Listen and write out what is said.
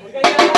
Obrigado.